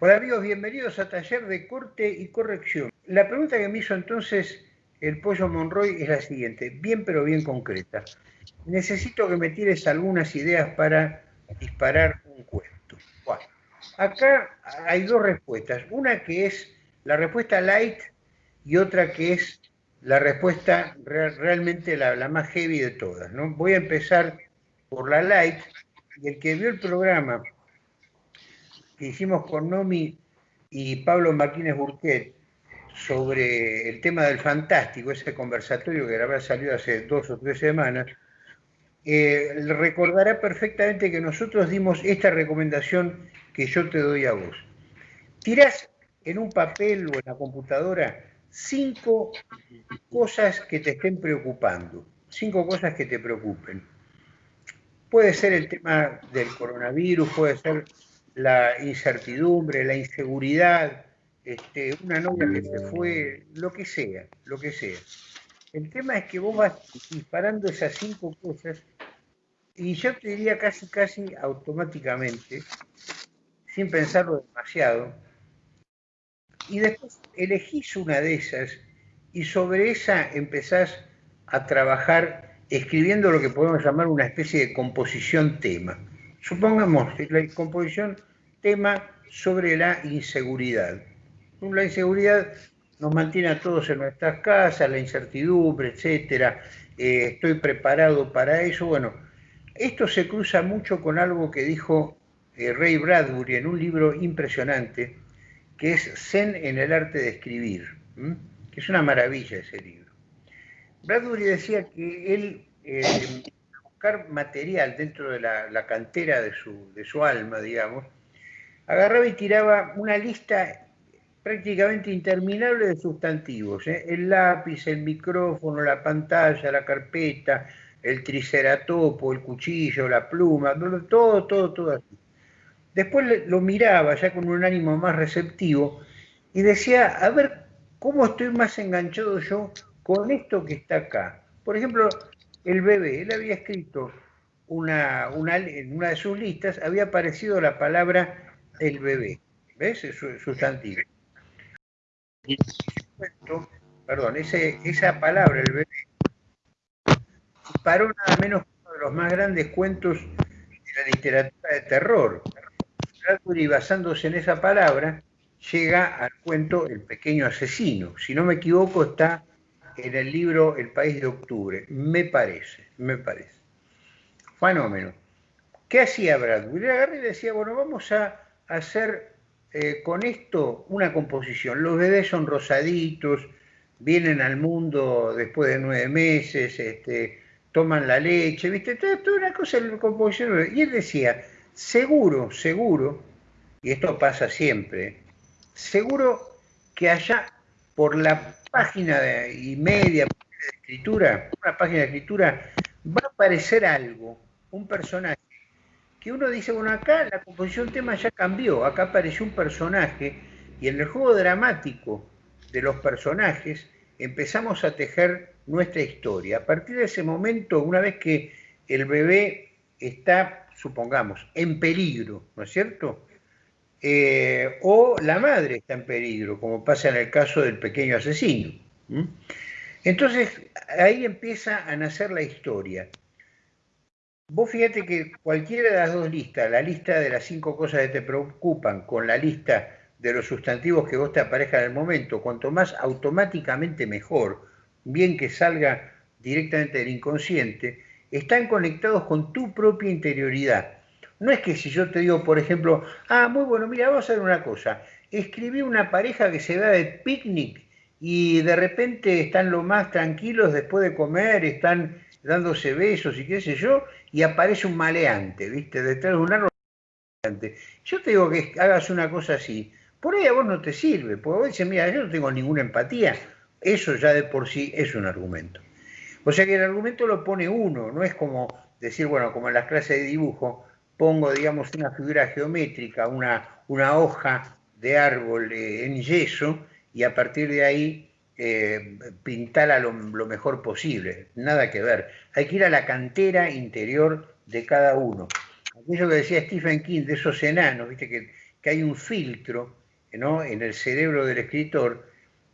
Hola amigos, bienvenidos a Taller de Corte y Corrección. La pregunta que me hizo entonces el Pollo Monroy es la siguiente, bien pero bien concreta. Necesito que me tires algunas ideas para disparar un cuento. Bueno, acá hay dos respuestas. Una que es la respuesta light y otra que es la respuesta realmente la, más heavy de todas. ¿no? Voy a empezar por la light y el que vio el programa que hicimos con Nomi y Pablo Martínez Burquet sobre el tema del fantástico, ese conversatorio que habrá salido hace dos o tres semanas, eh, recordará perfectamente que nosotros dimos esta recomendación que yo te doy a vos. Tirás en un papel o en la computadora cinco cosas que te estén preocupando, cinco cosas que te preocupen. Puede ser el tema del coronavirus, puede ser la incertidumbre, la inseguridad, este, una novia que se fue, lo que sea, lo que sea. El tema es que vos vas disparando esas cinco cosas y yo te diría casi, casi automáticamente, sin pensarlo demasiado, y después elegís una de esas y sobre esa empezás a trabajar escribiendo lo que podemos llamar una especie de composición tema. Supongamos la composición tema sobre la inseguridad. La inseguridad nos mantiene a todos en nuestras casas, la incertidumbre, etcétera. Eh, estoy preparado para eso. Bueno, esto se cruza mucho con algo que dijo eh, Ray Bradbury en un libro impresionante, que es Zen en el arte de escribir, que es una maravilla ese libro. Bradbury decía que él, eh, buscar material dentro de la, cantera de su, de su alma, digamos, agarraba y tiraba una lista prácticamente interminable de sustantivos. ¿eh? El lápiz, el micrófono, la pantalla, la carpeta, el triceratopo, el cuchillo, la pluma, todo, todo, todo así. Después lo miraba ya con un ánimo más receptivo y decía, a ver, ¿cómo estoy más enganchado yo con esto que está acá? Por ejemplo, el bebé, él había escrito una, en una de sus listas, había aparecido la palabra el bebé. ¿Ves? Es sustantivo. Perdón, ese, esa palabra, el bebé, disparó nada menos que uno de los más grandes cuentos de la literatura de terror. Bradbury, basándose en esa palabra, llega al cuento El pequeño asesino. Si no me equivoco, está en el libro El país de octubre. Me parece, me parece. Fenómeno. ¿Qué hacía Bradbury? Agarré y decía, bueno, vamos a hacer eh, con esto una composición. Los bebés son rosaditos, vienen al mundo después de nueve meses, este, toman la leche, ¿viste? Toda, una cosa de composición. Y él decía, seguro, seguro, y esto pasa siempre, seguro que allá por la página y media de escritura, una página de escritura, va a aparecer algo, un personaje que uno dice, bueno, acá la composición tema ya cambió, acá apareció un personaje y en el juego dramático de los personajes empezamos a tejer nuestra historia. A partir de ese momento, una vez que el bebé está, supongamos, en peligro, ¿no es cierto? Eh, o la madre está en peligro, como pasa en el caso del pequeño asesino. Entonces, ahí empieza a nacer la historia. Vos fíjate que cualquiera de las dos listas, la lista de las cinco cosas que te preocupan con la lista de los sustantivos que vos te aparezcan el momento, cuanto más automáticamente mejor, bien que salga directamente del inconsciente, están conectados con tu propia interioridad. No es que si yo te digo, por ejemplo, ah, muy bueno, mira, vamos a hacer una cosa, escribí una pareja que se va de picnic y de repente están lo más tranquilos después de comer, están dándose besos y qué sé yo, y aparece un maleante, ¿viste? Detrás de un árbol. Yo te digo que hagas una cosa así, por ahí a vos no te sirve, porque vos dices, mira, yo no tengo ninguna empatía, eso ya de por sí es un argumento. O sea que el argumento lo pone uno, no es como decir, bueno, como en las clases de dibujo, pongo, digamos, una figura geométrica, una, una hoja de árbol eh, en yeso, y a partir de ahí eh, pintarla lo, mejor posible, nada que ver. Hay que ir a la cantera interior de cada uno. Aquello que decía Stephen King, de esos enanos, ¿viste? Que, que hay un filtro ¿no? en el cerebro del escritor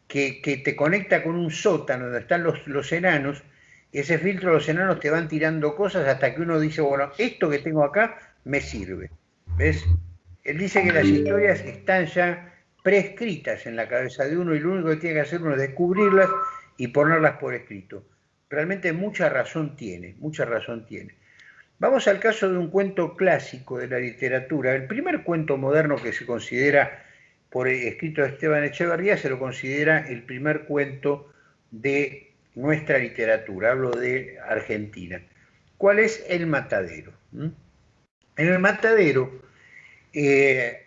que, te conecta con un sótano donde están los, los enanos, ese filtro los enanos te van tirando cosas hasta que uno dice, bueno, esto que tengo acá me sirve. ¿Ves? Él dice que las historias están ya prescritas en la cabeza de uno y lo único que tiene que hacer uno es descubrirlas y ponerlas por escrito. Realmente mucha razón tiene, mucha razón tiene. Vamos al caso de un cuento clásico de la literatura. El primer cuento moderno que se considera por escrito de Esteban Echeverría se lo considera el primer cuento de nuestra literatura, hablo de Argentina. ¿Cuál es El Matadero? ¿Mm? En El Matadero, eh,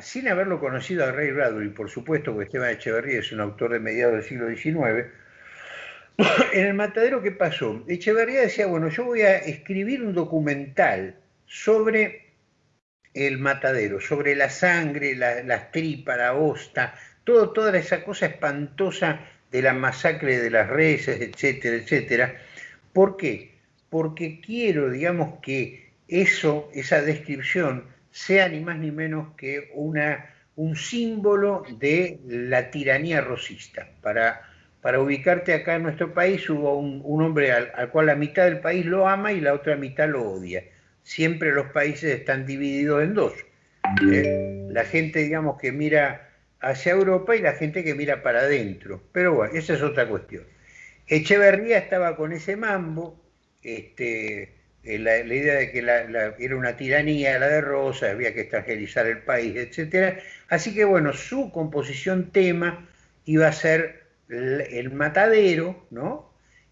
sin haberlo conocido a Ray Bradbury, por supuesto, porque Esteban Echeverría es un autor de mediados del siglo XIX, en El Matadero, ¿qué pasó? Echeverría decía, bueno, yo voy a escribir un documental sobre el matadero, sobre la sangre, las tripas, la hosta, todo, toda esa cosa espantosa de la masacre de las reses, etcétera, etcétera. ¿Por qué? Porque quiero, digamos, que eso, esa descripción, sea ni más ni menos que una, un símbolo de la tiranía rosista. Para, para ubicarte acá en nuestro país hubo un, hombre al, al cual la mitad del país lo ama y la otra mitad lo odia siempre los países están divididos en dos. ¿eh? La gente, digamos, que mira hacia Europa y la gente que mira para adentro. Pero bueno, esa es otra cuestión. Echeverría estaba con ese mambo, este, eh, la, idea de que era una tiranía la de Rosa, había que extranjerizar el país, etc. Así que bueno, su composición tema iba a ser el matadero, ¿no?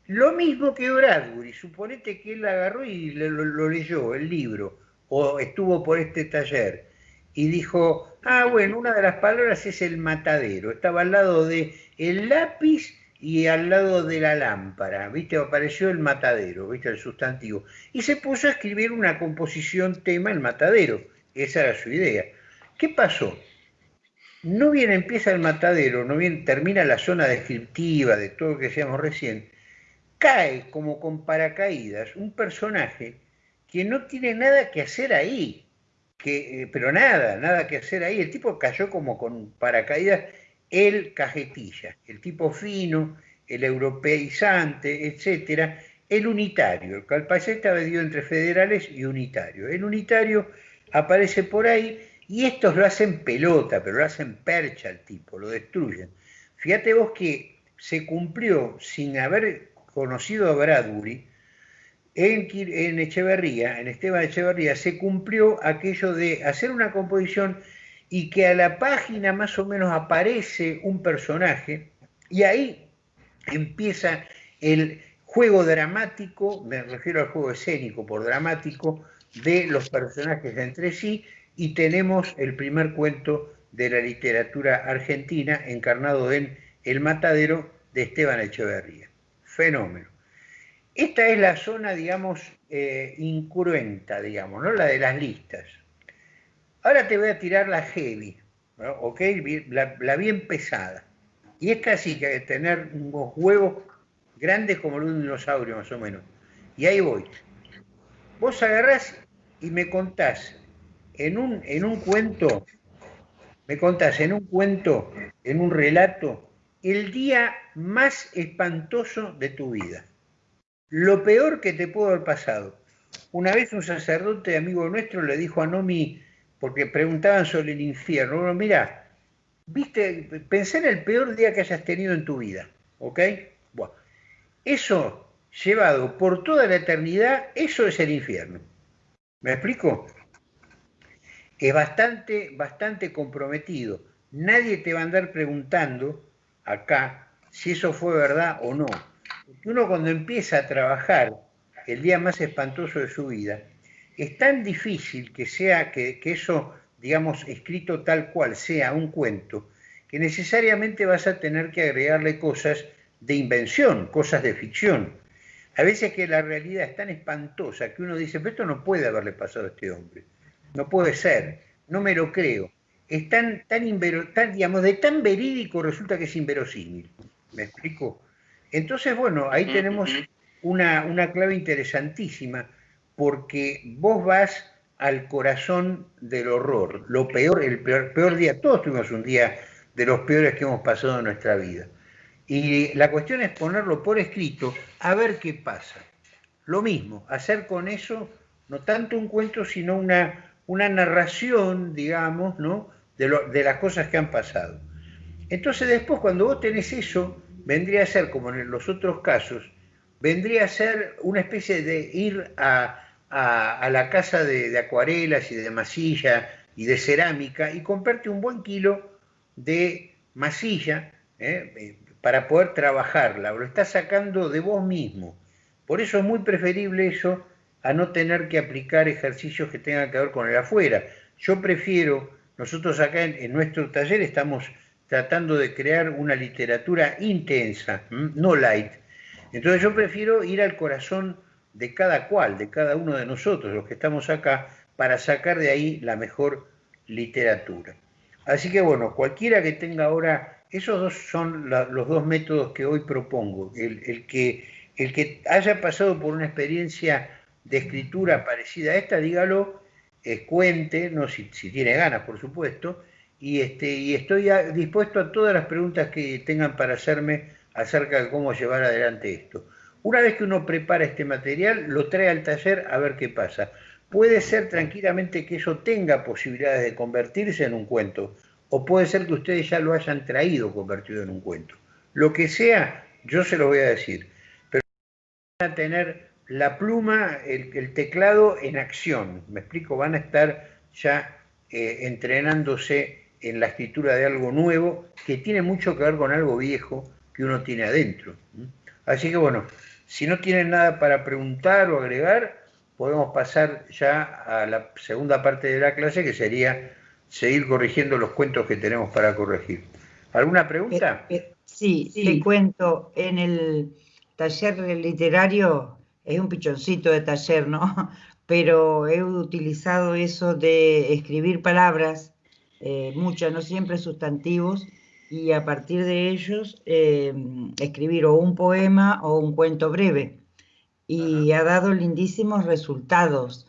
Lo mismo que Bradbury, suponete que él agarró y lo, leyó, el libro, o estuvo por este taller, y dijo, ah, bueno, una de las palabras es el matadero, estaba al lado de el lápiz y al lado de la lámpara, ¿viste? Apareció el matadero, ¿viste? El sustantivo. Y se puso a escribir una composición tema, el matadero, esa era su idea. ¿Qué pasó? No bien empieza el matadero, no bien termina la zona descriptiva de todo lo que decíamos recién, cae como con paracaídas un personaje que no tiene nada que hacer ahí, que, eh, pero nada, nada que hacer ahí. El tipo cayó como con paracaídas, el cajetilla, el tipo fino, el europeizante, etcétera, el unitario. El calpacé estaba dividido entre federales y unitario. El unitario aparece por ahí y estos lo hacen pelota, pero lo hacen percha al tipo, lo destruyen. Fíjate vos que se cumplió sin haber conocido a Bradbury, en, en Echeverría, en Esteban Echeverría, se cumplió aquello de hacer una composición y que a la página más o menos aparece un personaje y ahí empieza el juego dramático, me refiero al juego escénico por dramático, de los personajes entre sí y tenemos el primer cuento de la literatura argentina encarnado en El Matadero de Esteban Echeverría fenómeno. Esta es la zona, digamos, eh, incruenta, digamos, ¿no? La de las listas. Ahora te voy a tirar la heavy, ¿ok? La, bien pesada. Y es casi que tener unos huevos grandes como los de un dinosaurio, más o menos. Y ahí voy. Vos agarrás y me contás en un, en un cuento, me contás en un cuento, en un relato, el día más espantoso de tu vida. Lo peor que te pudo haber pasado. Una vez un sacerdote amigo nuestro le dijo a Nomi, porque preguntaban sobre el infierno, bueno, mira, viste, pensé en el peor día que hayas tenido en tu vida, ¿ok? Bueno, eso llevado por toda la eternidad, eso es el infierno. ¿Me explico? Es bastante, bastante comprometido. Nadie te va a andar preguntando acá si eso fue verdad o no. Uno cuando empieza a trabajar el día más espantoso de su vida, es tan difícil que sea que, eso, digamos, escrito tal cual sea un cuento, que necesariamente vas a tener que agregarle cosas de invención, cosas de ficción. A veces que la realidad es tan espantosa que uno dice, pero esto no puede haberle pasado a este hombre, no puede ser, no me lo creo es tan, tan, digamos, de tan verídico resulta que es inverosímil. ¿Me explico? Entonces, bueno, ahí tenemos una, clave interesantísima, porque vos vas al corazón del horror, lo peor, el peor, día, todos tuvimos un día de los peores que hemos pasado en nuestra vida. Y la cuestión es ponerlo por escrito, a ver qué pasa. Lo mismo, hacer con eso no tanto un cuento, sino una, una narración, digamos, ¿no? de, de las cosas que han pasado. Entonces después, cuando vos tenés eso, vendría a ser, como en los otros casos, vendría a ser una especie de ir a, la casa de, acuarelas y de masilla y de cerámica y comprarte un buen kilo de masilla ¿eh? para poder trabajarla, lo estás sacando de vos mismo. Por eso es muy preferible eso a no tener que aplicar ejercicios que tengan que ver con el afuera. Yo prefiero, nosotros acá en, nuestro taller estamos tratando de crear una literatura intensa, no light. Entonces yo prefiero ir al corazón de cada cual, de cada uno de nosotros, los que estamos acá, para sacar de ahí la mejor literatura. Así que bueno, cualquiera que tenga ahora, esos dos son los dos métodos que hoy propongo. El, que, el que haya pasado por una experiencia de escritura parecida a esta, dígalo, eh, cuente, no si, tiene ganas, por supuesto, y, este, y estoy dispuesto a todas las preguntas que tengan para hacerme acerca de cómo llevar adelante esto. Una vez que uno prepara este material, lo trae al taller a ver qué pasa. Puede ser tranquilamente que eso tenga posibilidades de convertirse en un cuento, o puede ser que ustedes ya lo hayan traído convertido en un cuento. Lo que sea, yo se lo voy a decir, pero van a tener la pluma, el, teclado en acción. Me explico, van a estar ya eh, entrenándose en la escritura de algo nuevo que tiene mucho que ver con algo viejo que uno tiene adentro. Así que bueno, si no tienen nada para preguntar o agregar, podemos pasar ya a la segunda parte de la clase, que sería seguir corrigiendo los cuentos que tenemos para corregir. ¿Alguna pregunta? Eh, eh, sí, sí, te cuento, en el taller literario es un pichoncito de taller, ¿no? Pero he utilizado eso de escribir palabras, eh, muchas, no siempre sustantivos, y a partir de ellos escribir o un poema o un cuento breve. Y ha dado lindísimos resultados.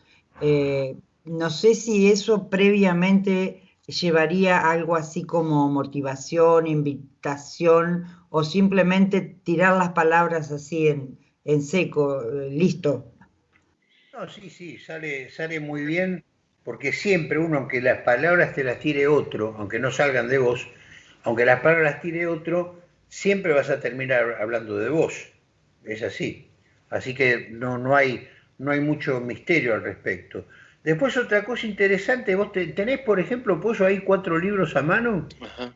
no sé si eso previamente llevaría algo así como motivación, invitación o simplemente tirar las palabras así en, en seco, eh, listo. No, sí, sí, sale, sale muy bien, porque siempre uno, aunque las palabras te las tire otro, aunque no salgan de vos, aunque las palabras tire otro, siempre vas a terminar hablando de vos. Es así. Así que no, no, hay, no hay mucho misterio al respecto. Después otra cosa interesante, vos tenés, por ejemplo, Pollo, ahí cuatro libros a mano. Ajá.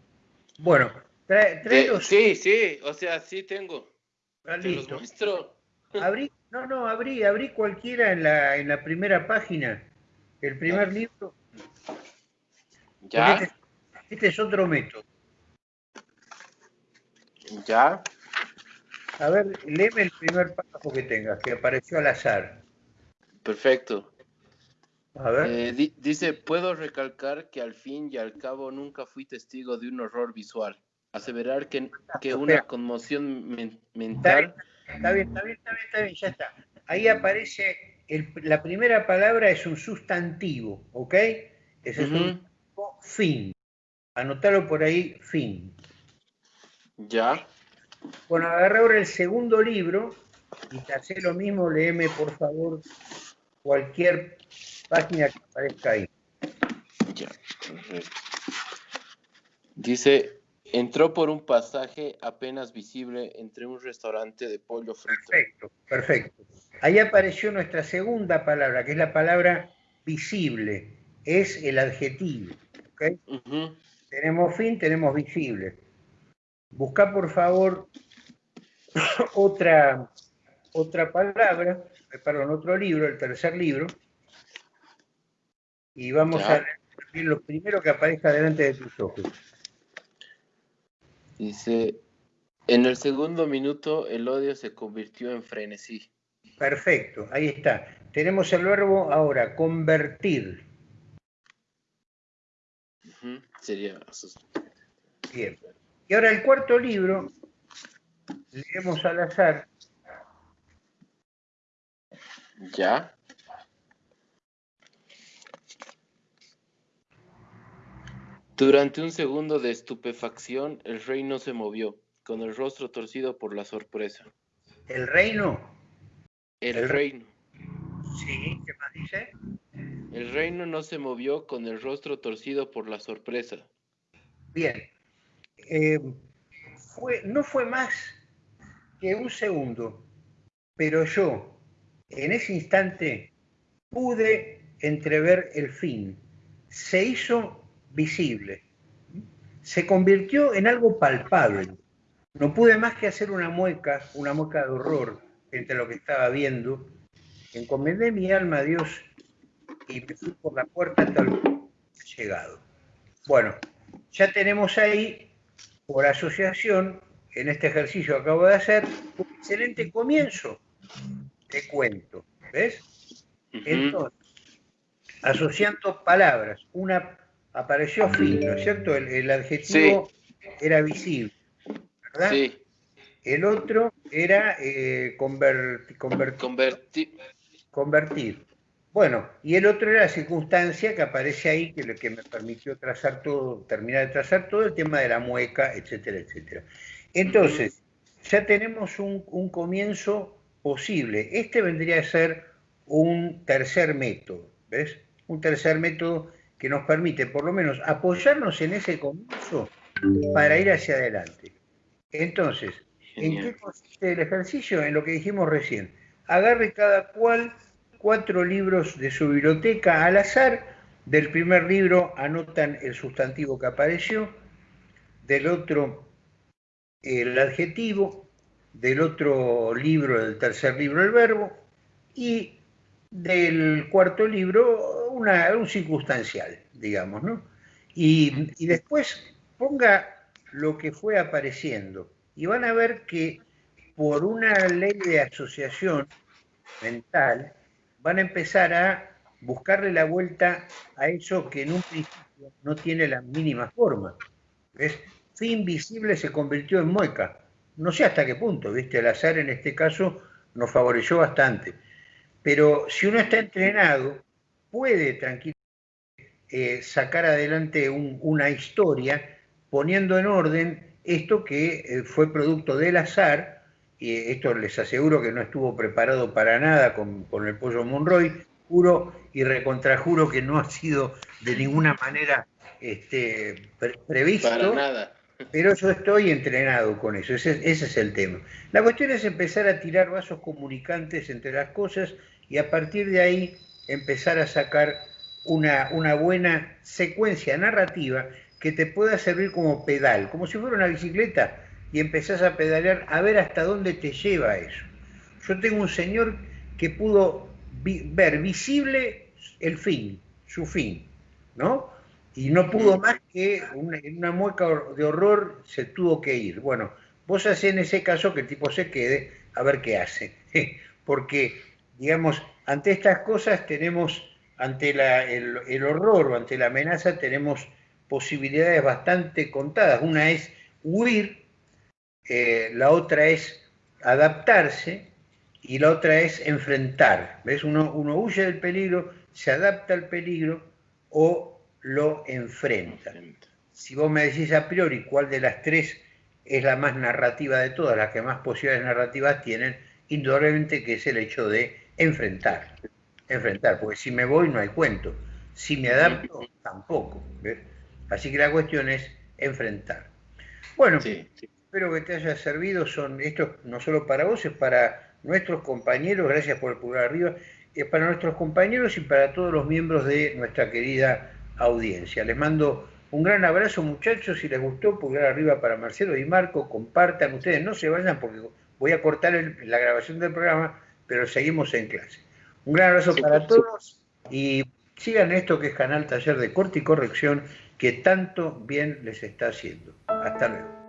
Bueno, trae, Sí, sí, o sea, sí tengo. Ah, listo. Abrí, no, no, abrí, abrí cualquiera en la, en la primera página. El primer libro. ¿Ya? Este, este, es otro método. ¿Ya? A ver, léeme el primer párrafo que tengas, que apareció al azar. Perfecto. A ver. Eh, dice, puedo recalcar que al fin y al cabo nunca fui testigo de un horror visual. Aseverar que, que una conmoción mental Está bien, está bien, está bien, está bien, ya está. Ahí aparece, la primera palabra es un sustantivo, ¿ok? Ese es un fin. Anotalo por ahí, fin. Ya. Bueno, agarra ahora el segundo libro y te hace lo mismo, léeme por favor cualquier página que aparezca ahí. Ya. Dice, Entró por un pasaje apenas visible entre un restaurante de pollo frito. Perfecto, perfecto. Ahí apareció nuestra segunda palabra, que es la palabra visible. Es el adjetivo. Tenemos fin, tenemos visible. Busca por favor otra, otra palabra, perdón, otro libro, el tercer libro. Y vamos a ver lo primero que aparezca delante de tus ojos. Dice, en el segundo minuto el odio se convirtió en frenesí. Perfecto, ahí está. Tenemos el verbo ahora, convertir. Sería. Bien. Y ahora el cuarto libro, leemos al azar. Ya. Durante un segundo de estupefacción, el rey no se movió, con el rostro torcido por la sorpresa. ¿El reino? El, el reino. Sí, ¿qué más dice? El reino no se movió con el rostro torcido por la sorpresa. Bien, eh, no fue más que un segundo, pero yo en ese instante pude entrever el fin. Se hizo visible. Se convirtió en algo palpable. No pude más que hacer una mueca, una mueca de horror entre lo que estaba viendo. Encomendé mi alma a Dios y me fui por la puerta el llegado. Bueno, ya tenemos ahí, por asociación, en este ejercicio que acabo de hacer, un excelente comienzo de cuento. ¿Ves? Entonces, asociando palabras, una apareció fin, ¿no es cierto? El, adjetivo era visible, ¿verdad? Sí. El otro era eh, convertir. convertir. Bueno, y el otro era la circunstancia que aparece ahí, que lo que me permitió trazar todo, terminar de trazar todo el tema de la mueca, etcétera, etcétera. Entonces, ya tenemos un, un comienzo posible. Este vendría a ser un tercer método, ¿ves? Un tercer método que nos permite por lo menos apoyarnos en ese comienzo para ir hacia adelante. Entonces, ¿en qué consiste el ejercicio? En lo que dijimos recién. Agarre cada cual cuatro libros de su biblioteca al azar. Del primer libro anotan el sustantivo que apareció, del otro el adjetivo, del otro libro, del tercer libro el verbo, y del cuarto libro un circunstancial, digamos, ¿no? Y, y después ponga lo que fue apareciendo y van a ver que por una ley de asociación mental, van a empezar a buscarle la vuelta a eso que en un principio no tiene la mínima forma. ¿Ves? Fin visible se convirtió en mueca. No sé hasta qué punto, ¿viste? El azar en este caso nos favoreció bastante. Pero si uno está entrenado, puede tranquilamente eh, sacar adelante una historia poniendo en orden esto que eh, fue producto del azar y esto les aseguro que no estuvo preparado para nada con, el pollo Monroy, juro y recontrajuro que no ha sido de ninguna manera este, previsto. Para nada. Pero yo estoy entrenado con eso, ese, es el tema. La cuestión es empezar a tirar vasos comunicantes entre las cosas y a partir de ahí empezar a sacar una, una buena secuencia narrativa que te pueda servir como pedal, como si fuera una bicicleta y empezás a pedalear a ver hasta dónde te lleva eso. Yo tengo un señor que pudo ver visible el fin, su fin, ¿no? Y no pudo más que en una mueca de horror se tuvo que ir. Bueno, vos hacés en ese caso que el tipo se quede a ver qué hace. Porque, digamos, ante estas cosas tenemos, ante el, el horror o ante la amenaza, tenemos posibilidades bastante contadas. Una es huir eh, la otra es adaptarse y la otra es enfrentar. ¿Ves? Uno, uno huye del peligro, se adapta al peligro o lo enfrenta. Si vos me decís a priori cuál de las tres es la más narrativa de todas, las que más posibilidades narrativas tienen, indudablemente que es el hecho de enfrentar. Enfrentar, porque si me voy no hay cuento. Si me adapto, tampoco. Así que la cuestión es enfrentar. Bueno, sí, espero que te haya servido. Son esto no solo para vos, es para nuestros compañeros. Gracias por el pulgar arriba. Es para nuestros compañeros y para todos los miembros de nuestra querida audiencia. Les mando un gran abrazo, muchachos. Si les gustó, pulgar arriba para Marcelo y Marco. Compartan ustedes, no se vayan porque voy a cortar la grabación del programa, pero seguimos en clase. Un gran abrazo para todos y sigan esto que es Canal Taller de Corte y Corrección que tanto bien les está haciendo. Hasta luego.